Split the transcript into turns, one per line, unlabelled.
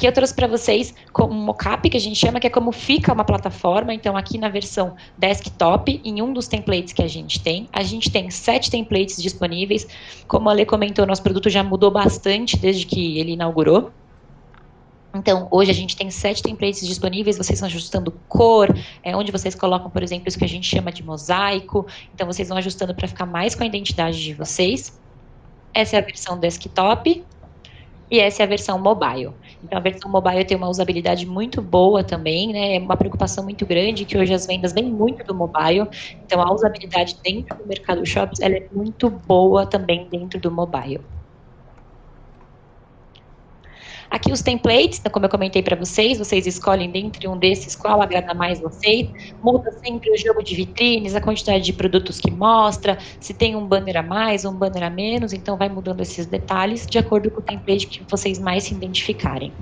Aqui eu trouxe para vocês como mockup, que a gente chama, que é como fica uma plataforma. Então, aqui na versão desktop, em um dos templates que a gente tem, a gente tem sete templates disponíveis. Como a Lê comentou, nosso produto já mudou bastante desde que ele inaugurou. Então, hoje a gente tem sete templates disponíveis, vocês vão ajustando cor, é onde vocês colocam, por exemplo, isso que a gente chama de mosaico. Então, vocês vão ajustando para ficar mais com a identidade de vocês. Essa é a versão desktop e essa é a versão mobile. Então, a versão mobile tem uma usabilidade muito boa também, né? É uma preocupação muito grande que hoje as vendas vêm muito do mobile. Então, a usabilidade dentro do mercado shops ela é muito boa também dentro do mobile. Aqui os templates, então, como eu comentei para vocês, vocês escolhem dentre um desses qual agrada mais vocês. Muda sempre o jogo de vitrines, a quantidade de produtos que mostra, se tem um banner a mais, um banner a menos, então vai mudando esses detalhes de acordo com o template que vocês mais se identificarem.